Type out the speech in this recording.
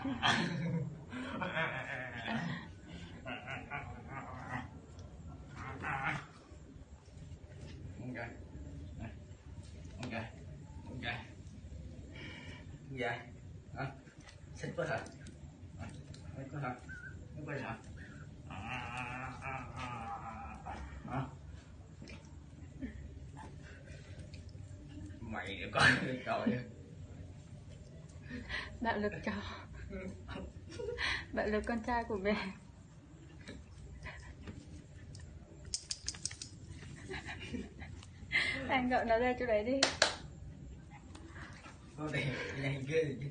ok ok ok dạ à, xích quá hả xích quá hả xích quá hả hả mày coi trời Đạo lực cho. bạn là con trai của mẹ. Anh gọi nó ra chỗ đấy đi. Thôi để nhanh ghê chứ